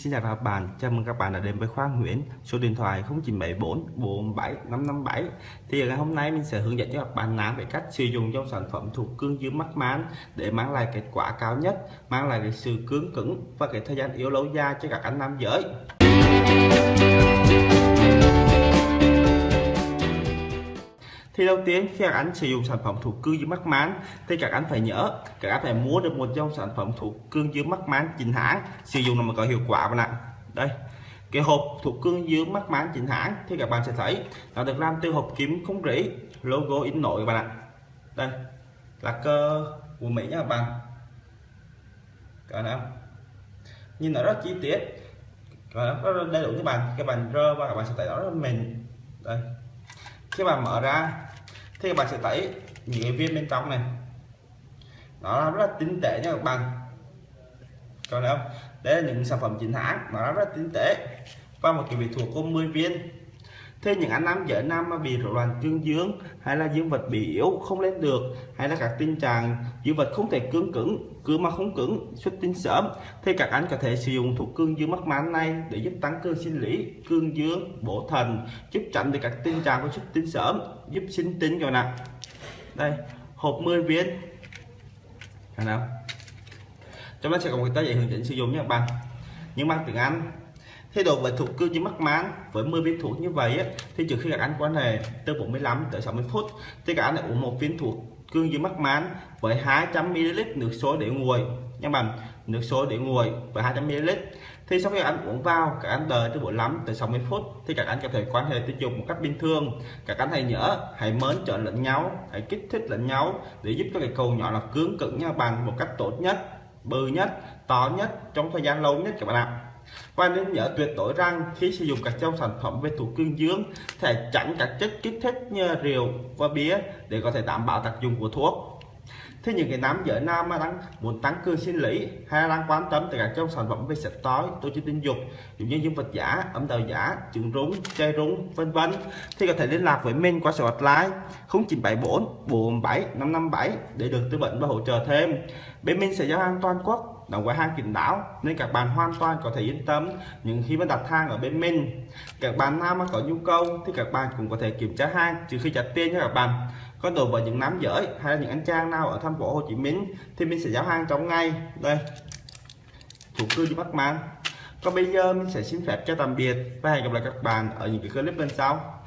Xin chào các bạn, chào mừng các bạn đã đến với Khoa Nguyễn. Số điện thoại 0974 47 557 Thì ngày hôm nay mình sẽ hướng dẫn cho các bạn làm về cách sử dụng dòng sản phẩm thuộc cương dương mắc mán Để mang lại kết quả cao nhất, mang lại cái sự cứng cứng và cái thời gian yếu lâu dài cho các anh nam giới. Thì đầu tiên, khi các anh sử dụng sản phẩm thủ cương dưới mắc mán thì các anh phải nhớ, các anh phải mua được một dòng sản phẩm thủ cương dưới mắc mán chính hãng, sử dụng là mà có hiệu quả bạn ạ. Đây, cái hộp thuộc cương dương mắc mán chính hãng thì các bạn sẽ thấy nó được làm từ hộp kim không rỉ, logo in nổi bạn ạ. Đây, là cơ của mỹ nha các bạn. Các bạn nhìn nó rất chi tiết. Nó rất đầy đủ các bạn. Các bạn rơ và các bạn sẽ thấy nó rất mềm. Đây, khi bạn mở ra thì các bạn sẽ thấy những cái viên bên trong này, nó rất là tinh tế nha các bạn. Còn không? Đây là những sản phẩm chính hãng nó rất là tinh tế. Và một cái vị thuộc có 10 viên thế những anh nam giới nam mà bị rối loạn cương dương, hay là dương vật bị yếu, không lên được, hay là các tình trạng dương vật không thể cứng cứng, cứ mà không cứng, xuất tinh sớm, thì các anh có thể sử dụng thuốc cương dương mắc mán này để giúp tăng cường sinh lý, cương dương, bổ thần, giúp tránh được các tình trạng của xuất tinh sớm, giúp sinh tinh rồi nè đây, hộp 10 viên. Nào trong đó sẽ có một cái giấy hướng dẫn sử dụng nha các bạn. Nhưng bằng tiếng Anh Thế độ với thuộc cương như mắc mán với 10 viên thuốc như vậy á, thì trước khi các anh quan hệ từ 45 tới 60 phút thì các anh lại uống một viên thuốc cương dương mắc mán với 200 ml nước sôi để nguội. Nha bạn nước sôi để nguội với 200 ml thì sau khi anh uống vào các anh đợi từ 45 tới 60 phút thì các anh có thể quan hệ tình dục một cách bình thường. Các anh hãy nhớ hãy mến trợ lẫn nhau hãy kích thích lẫn nhau để giúp cho cái cầu nhỏ là cứng cứng nha bạn một cách tốt nhất bự nhất to nhất trong thời gian lâu nhất các bạn ạ và nên nhớ tuyệt đối rằng khi sử dụng các trong sản phẩm về thuốc cương dương thể tránh các chất kích thích như rượu và bia để có thể đảm bảo tác dụng của thuốc. Thế những cái nam giới nam mà đang muốn tăng cường sinh lý hay đang quan tâm tới các trong sản phẩm về sạch tối, tổ chức tình dục, giống như dương vật giả âm đạo giả trứng rúng, chai rúng, vân vân, thì có thể liên lạc với mình qua số hotline 0974 447 557 để được tư vấn và hỗ trợ thêm. Bên mình sẽ giao hàng toàn quốc là gói hàng kín đáo, nên các bạn hoàn toàn có thể yên tâm. Những khi mà đặt hàng ở bên mình, các bạn nam mà có nhu cầu thì các bạn cũng có thể kiểm tra hàng trừ khi trả tiền cho các bạn. Còn đối với những nam giới hay là những anh trang nào ở thành phố Hồ Chí Minh thì mình sẽ giao hàng trong ngày. Đây chủ cư đi bắt mang. Còn bây giờ mình sẽ xin phép cho tạm biệt và hẹn gặp lại các bạn ở những cái clip bên sau.